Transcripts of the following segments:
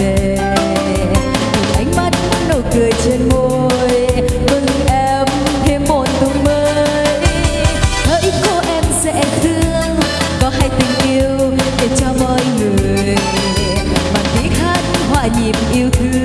về. Ánh mắt nụ cười trên môi đôi em thêm một tung mới. Hỡi cô em sẽ thương, có hay tình yêu để cho mọi người. Bằng tiếng hát hòa nhịp yêu thương.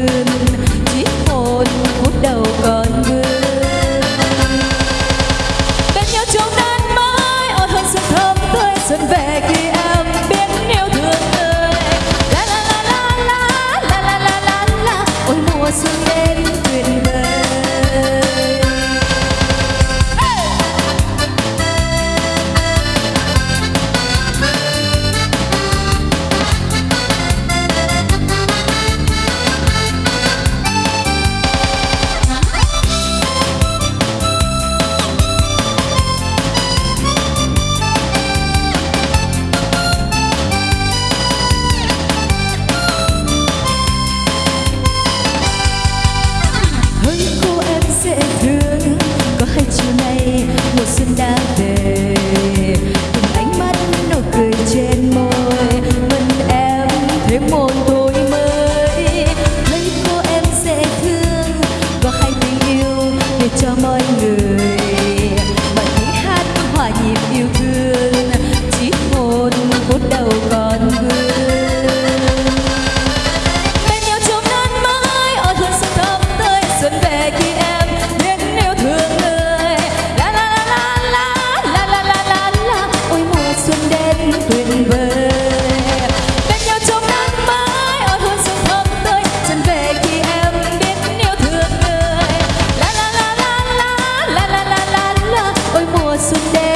today.